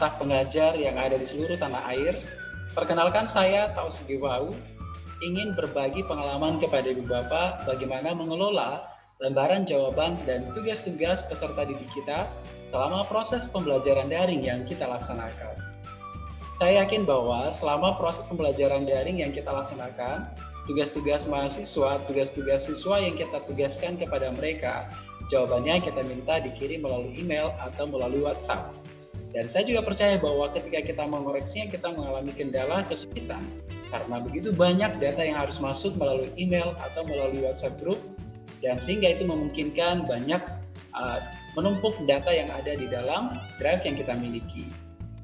staf pengajar yang ada di seluruh tanah air, perkenalkan saya Tau Wau, ingin berbagi pengalaman kepada Ibu Bapak bagaimana mengelola lembaran jawaban dan tugas-tugas peserta didik kita selama proses pembelajaran daring yang kita laksanakan. Saya yakin bahwa selama proses pembelajaran daring yang kita laksanakan, tugas-tugas mahasiswa, tugas-tugas siswa yang kita tugaskan kepada mereka Jawabannya kita minta dikirim melalui email atau melalui WhatsApp. Dan saya juga percaya bahwa ketika kita mengoreksinya, kita mengalami kendala kesulitan. Karena begitu banyak data yang harus masuk melalui email atau melalui WhatsApp group, dan sehingga itu memungkinkan banyak uh, menumpuk data yang ada di dalam drive yang kita miliki.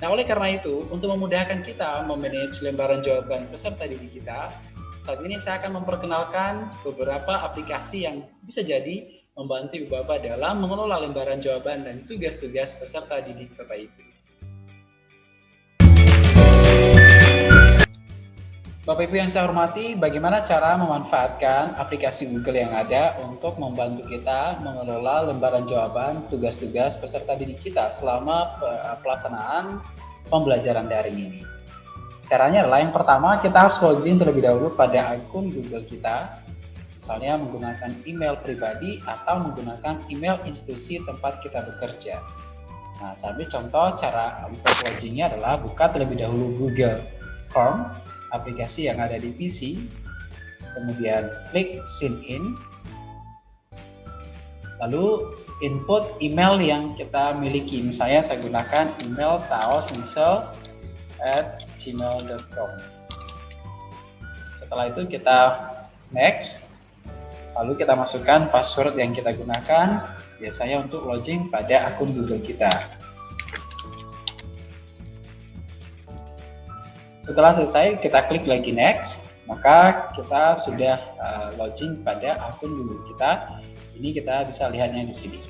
Nah, oleh karena itu, untuk memudahkan kita memanage lembaran jawaban peserta didik kita, saat ini saya akan memperkenalkan beberapa aplikasi yang bisa jadi membantu Ibu Bapak dalam mengelola lembaran jawaban dan tugas-tugas peserta didik Bapak Ibu. Bapak Ibu yang saya hormati, bagaimana cara memanfaatkan aplikasi Google yang ada untuk membantu kita mengelola lembaran jawaban tugas-tugas peserta didik kita selama pelaksanaan pembelajaran daring ini. Caranya adalah yang pertama kita harus login terlebih dahulu pada akun Google kita misalnya menggunakan email pribadi atau menggunakan email institusi tempat kita bekerja. Nah, sambil contoh cara loginnya adalah buka terlebih dahulu Google Chrome, aplikasi yang ada di PC, kemudian klik sign in, lalu input email yang kita miliki. Misalnya saya gunakan email taosnisel at gmail.com. Setelah itu kita next, Lalu kita masukkan password yang kita gunakan biasanya untuk login pada akun Google kita. Setelah selesai, kita klik lagi next, maka kita sudah uh, login pada akun Google kita. Ini kita bisa lihatnya di sini.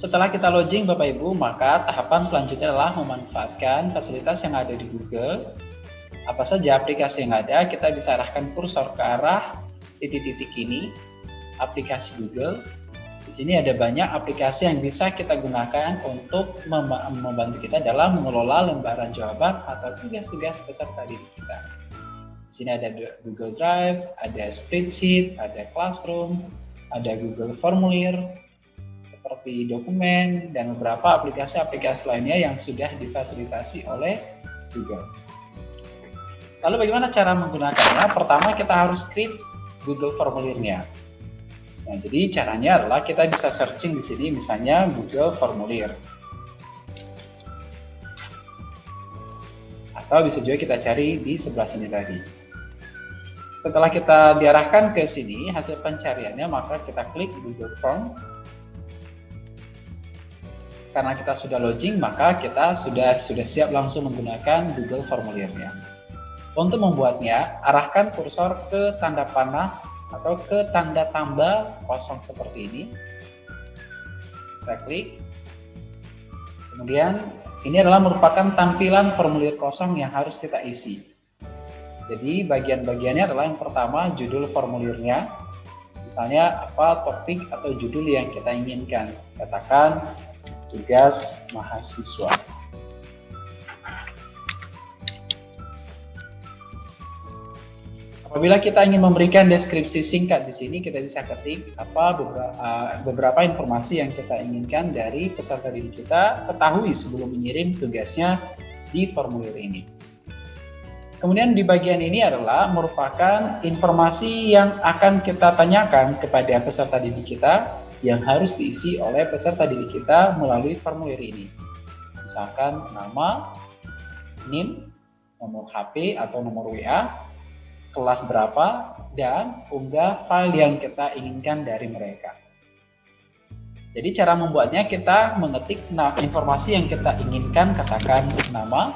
Setelah kita login Bapak Ibu, maka tahapan selanjutnya adalah memanfaatkan fasilitas yang ada di Google apa saja aplikasi yang ada, kita bisa arahkan kursor ke arah titik-titik ini, aplikasi Google. Di sini ada banyak aplikasi yang bisa kita gunakan untuk membantu kita dalam mengelola lembaran jawaban atau tugas-tugas peserta didik kita. Di sini ada Google Drive, ada Spreadsheet, ada Classroom, ada Google Formulir, seperti dokumen, dan beberapa aplikasi-aplikasi lainnya yang sudah difasilitasi oleh Google. Lalu bagaimana cara menggunakannya? Pertama kita harus create Google formulirnya. Nah, jadi caranya adalah kita bisa searching di sini misalnya Google Formulir. Atau bisa juga kita cari di sebelah sini tadi. Setelah kita diarahkan ke sini hasil pencariannya maka kita klik Google Form. Karena kita sudah login maka kita sudah sudah siap langsung menggunakan Google Formulirnya. Untuk membuatnya, arahkan kursor ke tanda panah atau ke tanda tambah kosong seperti ini. Kita klik. Kemudian, ini adalah merupakan tampilan formulir kosong yang harus kita isi. Jadi, bagian-bagiannya adalah yang pertama, judul formulirnya. Misalnya, apa topik atau judul yang kita inginkan. Katakan, tugas mahasiswa. Apabila kita ingin memberikan deskripsi singkat di sini, kita bisa ketik apa beberapa, uh, beberapa informasi yang kita inginkan dari peserta didik kita ketahui sebelum mengirim tugasnya di formulir ini. Kemudian di bagian ini adalah merupakan informasi yang akan kita tanyakan kepada peserta didik kita yang harus diisi oleh peserta didik kita melalui formulir ini. Misalkan nama, NIM, nomor HP atau nomor WA, kelas berapa, dan unggah file yang kita inginkan dari mereka. Jadi cara membuatnya kita mengetik nah, informasi yang kita inginkan, katakan nama.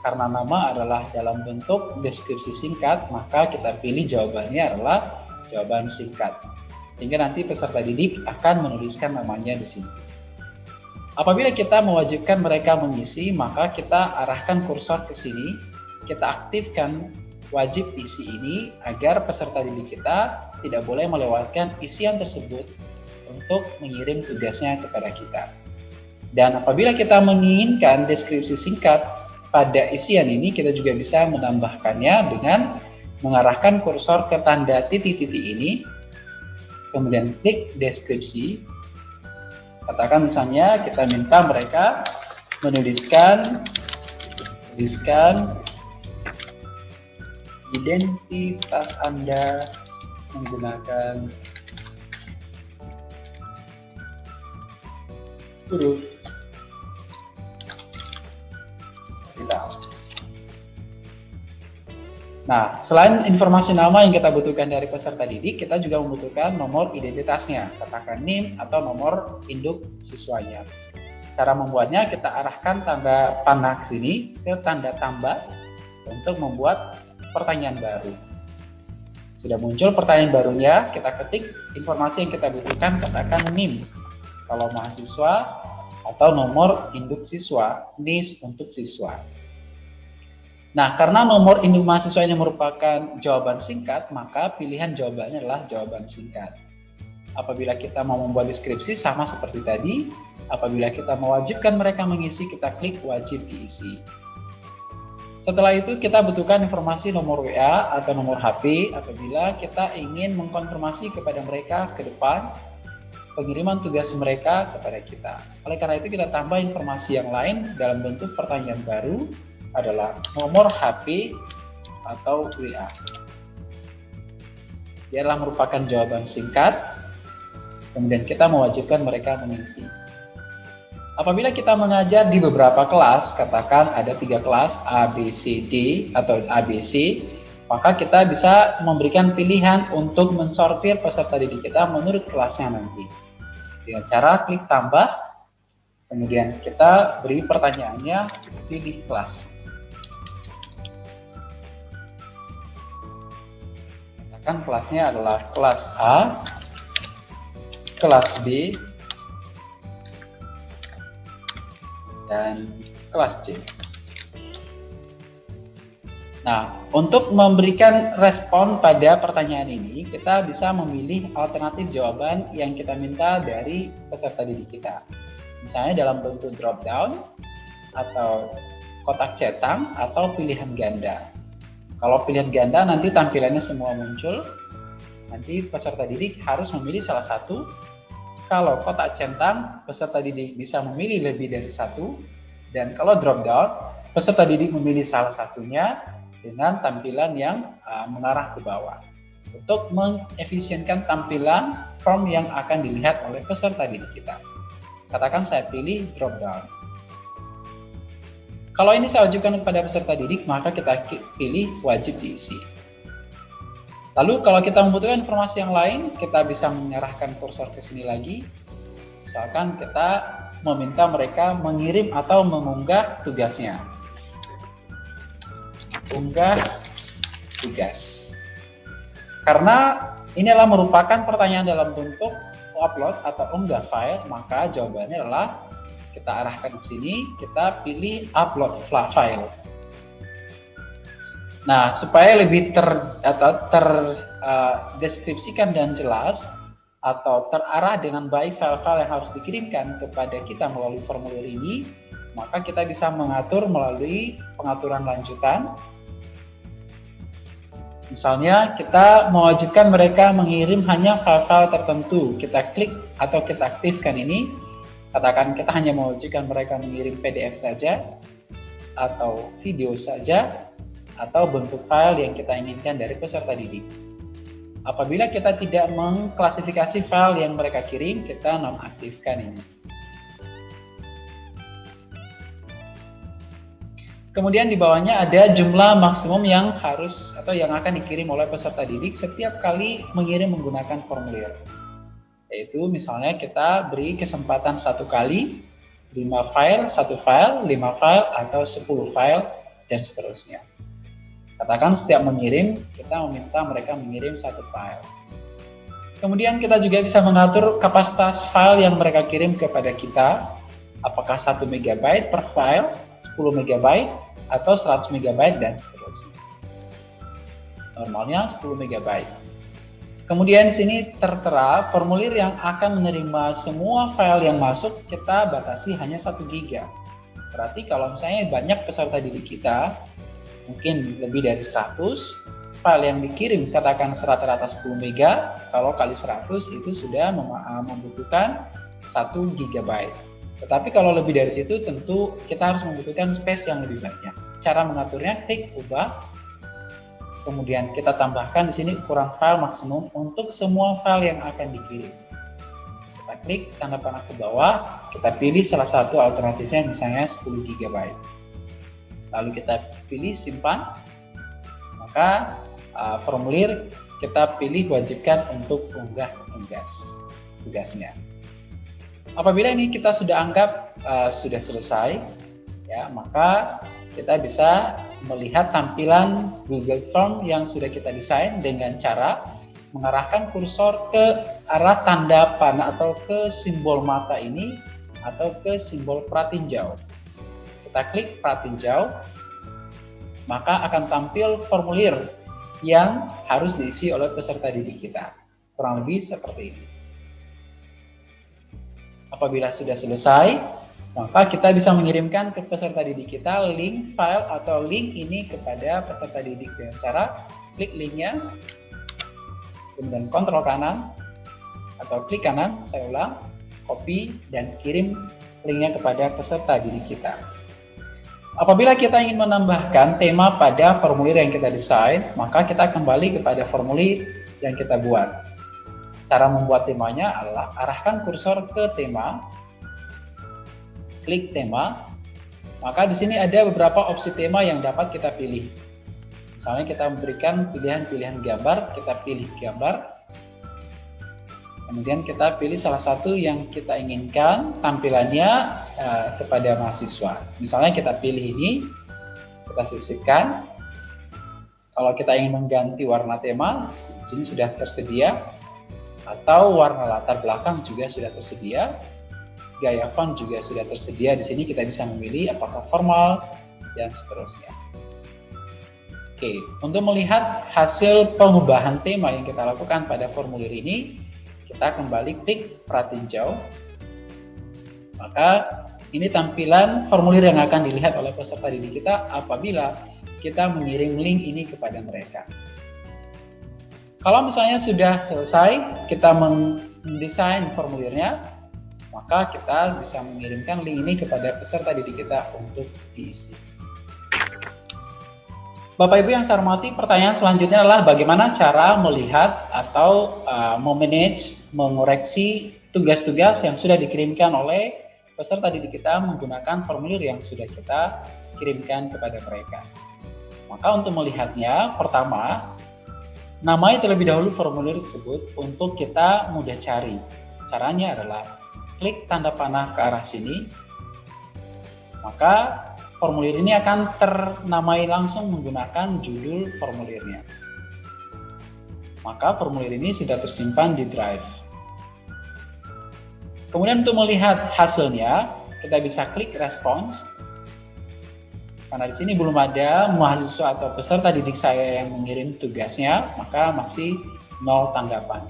Karena nama adalah dalam bentuk deskripsi singkat, maka kita pilih jawabannya adalah jawaban singkat. Sehingga nanti peserta didik akan menuliskan namanya di sini. Apabila kita mewajibkan mereka mengisi, maka kita arahkan kursor ke sini, kita aktifkan wajib isi ini agar peserta didik kita tidak boleh melewatkan isian tersebut untuk mengirim tugasnya kepada kita. Dan apabila kita menginginkan deskripsi singkat pada isian ini, kita juga bisa menambahkannya dengan mengarahkan kursor ke tanda titik-titik ini, kemudian klik deskripsi. Katakan misalnya kita minta mereka menuliskan tuliskan identitas Anda menggunakan huruf Nah, selain informasi nama yang kita butuhkan dari peserta didik, kita juga membutuhkan nomor identitasnya, katakan NIM atau nomor induk siswanya. Cara membuatnya, kita arahkan tanda panah sini ke tanda tambah untuk membuat pertanyaan baru. Sudah muncul pertanyaan barunya, kita ketik informasi yang kita butuhkan, katakan NIM. Kalau mahasiswa atau nomor induk siswa, NIS untuk siswa. Nah, karena nomor induk mahasiswa ini merupakan jawaban singkat, maka pilihan jawabannya adalah jawaban singkat. Apabila kita mau membuat deskripsi sama seperti tadi, apabila kita mewajibkan mereka mengisi, kita klik wajib diisi. Setelah itu kita butuhkan informasi nomor WA atau nomor HP apabila kita ingin mengkonfirmasi kepada mereka ke depan pengiriman tugas mereka kepada kita. Oleh karena itu kita tambah informasi yang lain dalam bentuk pertanyaan baru adalah nomor HP atau WA. Dia adalah merupakan jawaban singkat, kemudian kita mewajibkan mereka mengisi. Apabila kita mengajar di beberapa kelas, katakan ada tiga kelas A, B, C, D atau ABC, maka kita bisa memberikan pilihan untuk mensortir peserta didik kita menurut kelasnya nanti. Dengan cara klik tambah, kemudian kita beri pertanyaannya, pilih kelas. kan kelasnya adalah kelas A, kelas B, dan kelas C. Nah, untuk memberikan respon pada pertanyaan ini, kita bisa memilih alternatif jawaban yang kita minta dari peserta didik kita. Misalnya dalam bentuk drop down, atau kotak cetak, atau pilihan ganda. Kalau pilihan ganda nanti tampilannya semua muncul. Nanti peserta didik harus memilih salah satu. Kalau kotak centang, peserta didik bisa memilih lebih dari satu. Dan kalau drop down, peserta didik memilih salah satunya dengan tampilan yang uh, mengarah ke bawah. Untuk mengefisienkan tampilan form yang akan dilihat oleh peserta didik kita. Katakan saya pilih drop down. Kalau ini saya ajukan kepada peserta didik, maka kita pilih wajib diisi. Lalu kalau kita membutuhkan informasi yang lain, kita bisa mengarahkan kursor ke sini lagi. Misalkan kita meminta mereka mengirim atau mengunggah tugasnya. Unggah tugas. Karena ini adalah merupakan pertanyaan dalam bentuk upload atau unggah file, maka jawabannya adalah kita arahkan ke sini, kita pilih upload file. Nah, supaya lebih ter atau terdeskripsikan uh, dan jelas atau terarah dengan baik file-file yang harus dikirimkan kepada kita melalui formulir ini, maka kita bisa mengatur melalui pengaturan lanjutan. Misalnya, kita mewajibkan mereka mengirim hanya file-file tertentu. Kita klik atau kita aktifkan ini, Katakan kita hanya mewajibkan mereka mengirim PDF saja, atau video saja, atau bentuk file yang kita inginkan dari peserta didik. Apabila kita tidak mengklasifikasi file yang mereka kirim, kita nonaktifkan ini. Kemudian di bawahnya ada jumlah maksimum yang harus atau yang akan dikirim oleh peserta didik setiap kali mengirim menggunakan formulir yaitu misalnya kita beri kesempatan satu kali 5 file, satu file, 5 file, atau 10 file, dan seterusnya. Katakan setiap mengirim, kita meminta mereka mengirim satu file. Kemudian kita juga bisa mengatur kapasitas file yang mereka kirim kepada kita, apakah 1 MB per file, 10 MB, atau 100 MB, dan seterusnya. Normalnya 10 MB. Kemudian di sini tertera formulir yang akan menerima semua file yang masuk kita batasi hanya 1 GB. Berarti kalau misalnya banyak peserta didik kita, mungkin lebih dari 100, file yang dikirim katakan rata-rata 10 MB, kalau kali 100 itu sudah eh, membutuhkan 1 GB. Tetapi kalau lebih dari situ tentu kita harus membutuhkan space yang lebih banyak. Cara mengaturnya klik ubah Kemudian kita tambahkan di sini ukuran file maksimum untuk semua file yang akan dikirim. Kita klik tanda panah ke bawah, kita pilih salah satu alternatifnya misalnya 10 GB. Lalu kita pilih simpan, maka uh, formulir kita pilih wajibkan untuk unggah tugas tugasnya. Apabila ini kita sudah anggap uh, sudah selesai, ya maka kita bisa melihat tampilan Google Form yang sudah kita desain dengan cara mengarahkan kursor ke arah tanda panah atau ke simbol mata ini atau ke simbol pratinjau. Kita klik pratinjau, maka akan tampil formulir yang harus diisi oleh peserta didik kita. Kurang lebih seperti ini. Apabila sudah selesai, maka kita bisa mengirimkan ke peserta didik kita link file atau link ini kepada peserta didik dengan cara klik linknya, kemudian kontrol kanan atau klik kanan, saya ulang, copy dan kirim linknya kepada peserta didik kita. Apabila kita ingin menambahkan tema pada formulir yang kita desain, maka kita kembali kepada formulir yang kita buat. Cara membuat temanya adalah arahkan kursor ke tema, klik tema, maka di sini ada beberapa opsi tema yang dapat kita pilih. Misalnya kita memberikan pilihan-pilihan gambar, kita pilih gambar. Kemudian kita pilih salah satu yang kita inginkan tampilannya uh, kepada mahasiswa. Misalnya kita pilih ini, kita sisipkan. Kalau kita ingin mengganti warna tema, di sini sudah tersedia. Atau warna latar belakang juga sudah tersedia gaya font juga sudah tersedia di sini kita bisa memilih apakah formal dan seterusnya. Oke, untuk melihat hasil pengubahan tema yang kita lakukan pada formulir ini, kita kembali klik pratinjau. Maka ini tampilan formulir yang akan dilihat oleh peserta didik kita apabila kita mengirim link ini kepada mereka. Kalau misalnya sudah selesai, kita mendesain formulirnya, maka kita bisa mengirimkan link ini kepada peserta didik kita untuk diisi. Bapak Ibu yang saya hormati, pertanyaan selanjutnya adalah bagaimana cara melihat atau uh, memanage, mengoreksi tugas-tugas yang sudah dikirimkan oleh peserta didik kita menggunakan formulir yang sudah kita kirimkan kepada mereka. Maka untuk melihatnya, pertama, namai terlebih dahulu formulir tersebut untuk kita mudah cari. Caranya adalah klik tanda panah ke arah sini, maka formulir ini akan ternamai langsung menggunakan judul formulirnya. Maka formulir ini sudah tersimpan di Drive. Kemudian untuk melihat hasilnya, kita bisa klik Response. Karena di sini belum ada mahasiswa atau peserta didik saya yang mengirim tugasnya, maka masih nol tanggapan.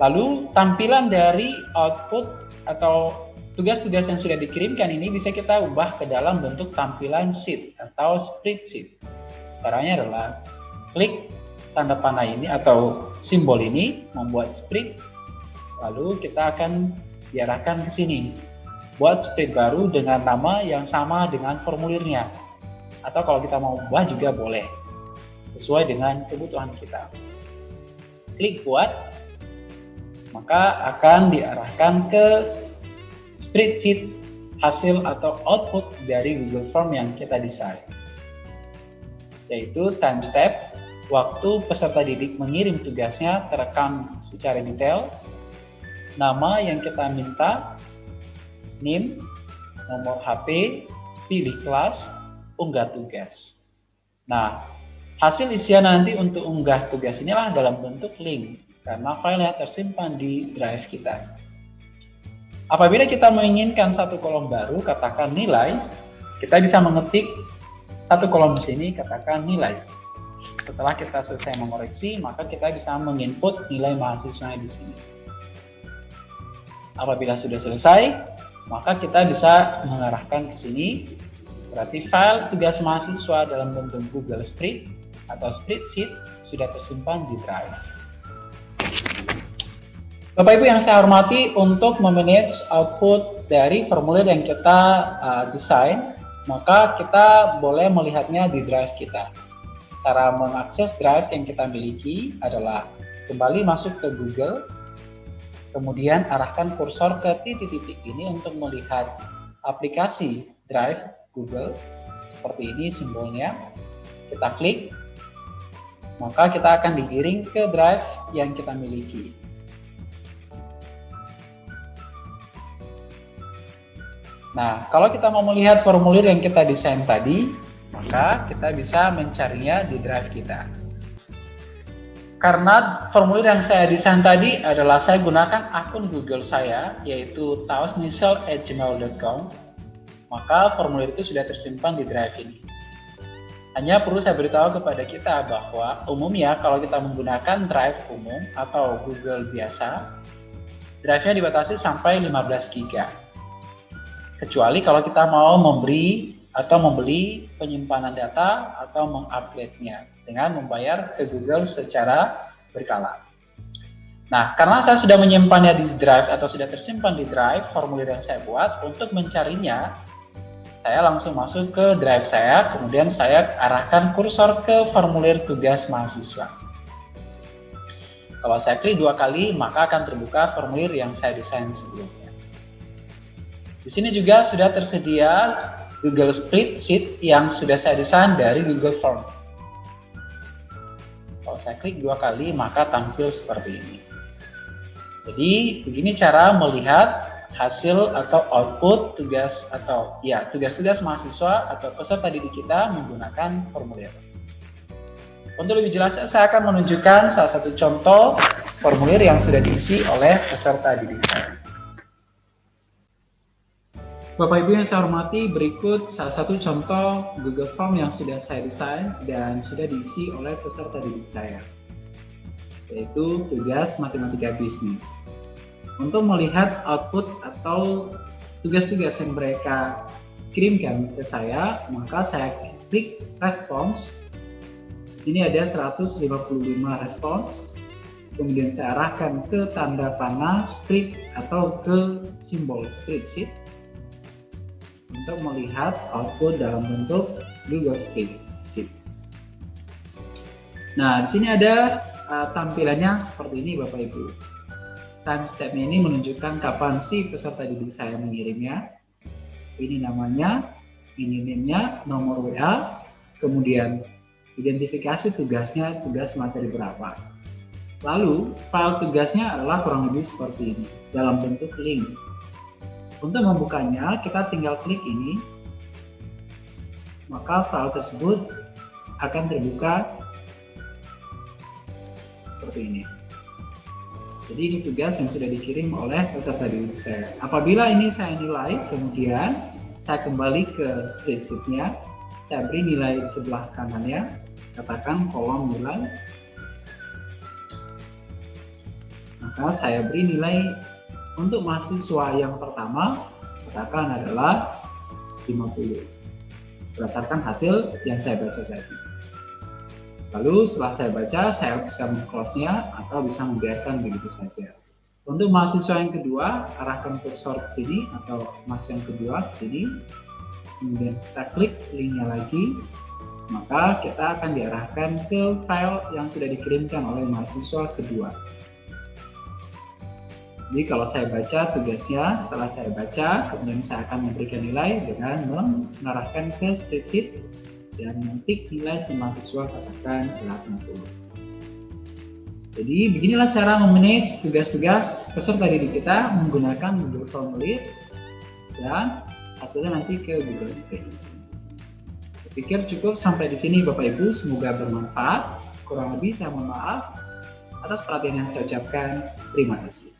Lalu tampilan dari output atau tugas-tugas yang sudah dikirimkan ini bisa kita ubah ke dalam bentuk tampilan sheet atau spreadsheet. Caranya adalah klik tanda panah ini atau simbol ini membuat spread. Lalu kita akan diarahkan ke sini. Buat spread baru dengan nama yang sama dengan formulirnya. Atau kalau kita mau ubah juga boleh sesuai dengan kebutuhan kita. Klik buat maka akan diarahkan ke spreadsheet hasil atau output dari Google Form yang kita desain yaitu time step waktu peserta didik mengirim tugasnya terekam secara detail nama yang kita minta NIM nomor HP pilih kelas unggah tugas nah hasil isian nanti untuk unggah tugas inilah dalam bentuk link karena filenya tersimpan di drive kita. Apabila kita menginginkan satu kolom baru, katakan nilai, kita bisa mengetik satu kolom di sini, katakan nilai. Setelah kita selesai mengoreksi, maka kita bisa menginput nilai mahasiswa di sini. Apabila sudah selesai, maka kita bisa mengarahkan ke sini. Berarti file tugas mahasiswa dalam bentuk Google Spread atau spreadsheet sudah tersimpan di Drive. Bapak Ibu yang saya hormati, untuk memanage output dari formulir yang kita uh, desain, maka kita boleh melihatnya di Drive kita. Cara mengakses Drive yang kita miliki adalah kembali masuk ke Google, Kemudian arahkan kursor ke titik-titik ini untuk melihat aplikasi Drive Google. Seperti ini simbolnya. Kita klik, maka kita akan digiring ke Drive yang kita miliki. Nah, kalau kita mau melihat formulir yang kita desain tadi, maka kita bisa mencarinya di Drive kita. Karena formulir yang saya desain tadi adalah saya gunakan akun Google saya, yaitu taosnisel@gmail.com, maka formulir itu sudah tersimpan di drive ini. Hanya perlu saya beritahu kepada kita bahwa umumnya kalau kita menggunakan drive umum atau Google biasa, drive-nya dibatasi sampai 15 GB. Kecuali kalau kita mau memberi atau membeli penyimpanan data atau menguploadnya dengan membayar ke Google secara berkala. Nah, karena saya sudah menyimpannya di Drive atau sudah tersimpan di Drive, formulir yang saya buat, untuk mencarinya, saya langsung masuk ke Drive saya, kemudian saya arahkan kursor ke formulir tugas mahasiswa. Kalau saya klik dua kali, maka akan terbuka formulir yang saya desain sebelumnya. Di sini juga sudah tersedia Google Spreadsheet yang sudah saya desain dari Google Form. Kalau saya klik dua kali, maka tampil seperti ini. Jadi, begini cara melihat hasil atau output tugas atau ya tugas-tugas mahasiswa atau peserta didik kita menggunakan formulir. Untuk lebih jelas, saya akan menunjukkan salah satu contoh formulir yang sudah diisi oleh peserta didik saya. Bapak Ibu yang saya hormati, berikut salah satu contoh Google Form yang sudah saya desain dan sudah diisi oleh peserta didik saya, yaitu tugas matematika bisnis. Untuk melihat output atau tugas-tugas yang mereka kirimkan ke saya, maka saya klik respons. Sini ada 155 respons. Kemudian saya arahkan ke tanda panah spread atau ke simbol spreadsheet untuk melihat output dalam bentuk Google Spreadsheet. Nah, di sini ada uh, tampilannya seperti ini Bapak Ibu. Timestamp ini menunjukkan kapan si peserta didik saya mengirimnya. Ini namanya, ini name-nya, nomor WA, kemudian identifikasi tugasnya, tugas materi berapa. Lalu, file tugasnya adalah kurang lebih seperti ini, dalam bentuk link. Untuk membukanya, kita tinggal klik ini, maka file tersebut akan terbuka seperti ini. Jadi ini tugas yang sudah dikirim oleh peserta didik saya. Apabila ini saya nilai, kemudian saya kembali ke spreadsheetnya, saya beri nilai sebelah kanannya, katakan kolom nilai, maka saya beri nilai untuk mahasiswa yang pertama, katakan adalah 50 berdasarkan hasil yang saya baca tadi. Lalu setelah saya baca, saya bisa meng-close-nya atau bisa membiarkan begitu saja. Untuk mahasiswa yang kedua, arahkan kursor ke sini atau mahasiswa yang kedua ke sini. Kemudian kita klik linknya lagi, maka kita akan diarahkan ke file yang sudah dikirimkan oleh mahasiswa kedua. Jadi kalau saya baca tugasnya, setelah saya baca, kemudian saya akan memberikan nilai dengan mengarahkan ke spreadsheet dan mengetik nilai si mahasiswa katakan 80. Jadi beginilah cara memanage tugas-tugas peserta didik kita menggunakan Google Formulir dan hasilnya nanti ke Google Sheet. Pikir cukup sampai di sini Bapak Ibu, semoga bermanfaat. Kurang lebih saya mohon maaf atas perhatian yang saya ucapkan. Terima kasih.